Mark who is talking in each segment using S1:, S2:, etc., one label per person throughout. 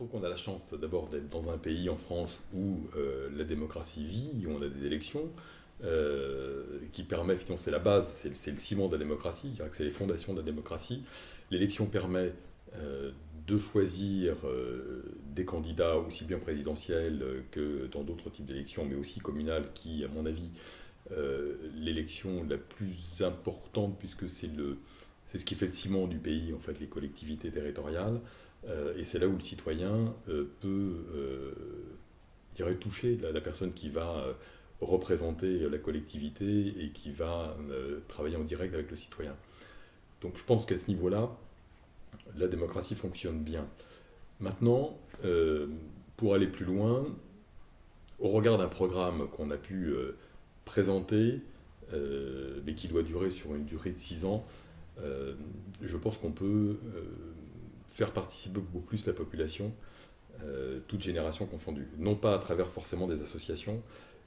S1: trouve qu'on a la chance d'abord d'être dans un pays en France où euh, la démocratie vit, où on a des élections, euh, qui permet, finalement, c'est la base, c'est le ciment de la démocratie, c'est les fondations de la démocratie. L'élection permet euh, de choisir des candidats aussi bien présidentiels que dans d'autres types d'élections, mais aussi communales, qui, à mon avis, l'élection la plus importante, puisque c'est ce qui fait le ciment du pays, en fait, les collectivités territoriales. Euh, et c'est là où le citoyen euh, peut euh, dirais, toucher la, personne qui va représenter la collectivité et qui va travailler en direct avec le citoyen. Donc je pense qu'à ce niveau-là, la démocratie fonctionne bien. Maintenant, pour aller plus loin, au regard d'un programme qu'on a pu présenter, mais qui doit durer sur une durée de six ans, je pense qu'on peut faire participer beaucoup plus la population, euh, toute génération confondue. Non pas à travers forcément des associations,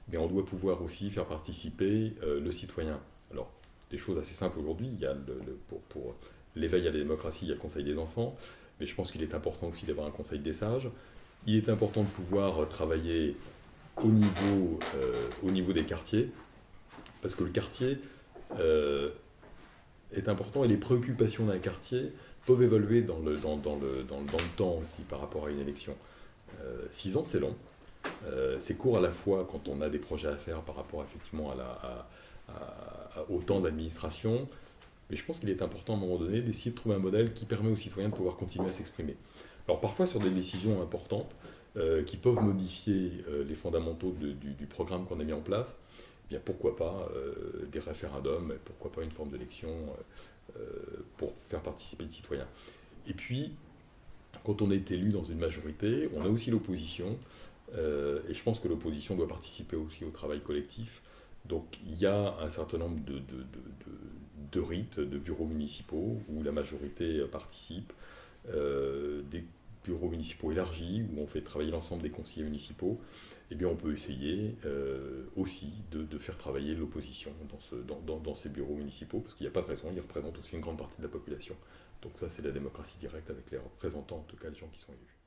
S1: mais on doit pouvoir aussi faire participer euh, le citoyen. Alors, des choses assez simples aujourd'hui, il y a le, pour, l'éveil à la démocratie, il y a le Conseil des enfants, mais je pense qu'il est important aussi d'avoir un Conseil des sages. Il est important de pouvoir travailler euh, au niveau des quartiers, parce que le quartier est important et les préoccupations d'un quartier peuvent évoluer dans le, dans, dans, le, dans, le, temps aussi par rapport à une élection. Euh, six ans, c'est long. Euh, c'est court à la fois quand on a des projets à faire par rapport effectivement au temps d'administration, mais je pense qu'il est important à un moment donné d'essayer de trouver un modèle qui permet aux citoyens de pouvoir continuer à s'exprimer. Alors parfois sur des décisions importantes euh, qui peuvent modifier les fondamentaux du, programme qu'on a mis en place, eh bien pourquoi pas des référendums, pourquoi pas une forme d'élection euh, pour faire participer les citoyens. Et puis, quand on est élu dans une majorité, on a aussi l'opposition, euh, et je pense que l'opposition doit participer aussi au travail collectif. Donc il y a un certain nombre de, de, rites, de bureaux municipaux où la majorité participe, euh, des bureaux municipaux élargis où on fait travailler l'ensemble des conseillers municipaux eh bien on peut essayer euh, aussi de, faire travailler l'opposition dans, dans, ces bureaux municipaux, parce qu'il n'y a pas de raison, ils représentent aussi une grande partie de la population. Donc ça, c'est la démocratie directe avec les représentants, en tout cas les gens qui sont élus.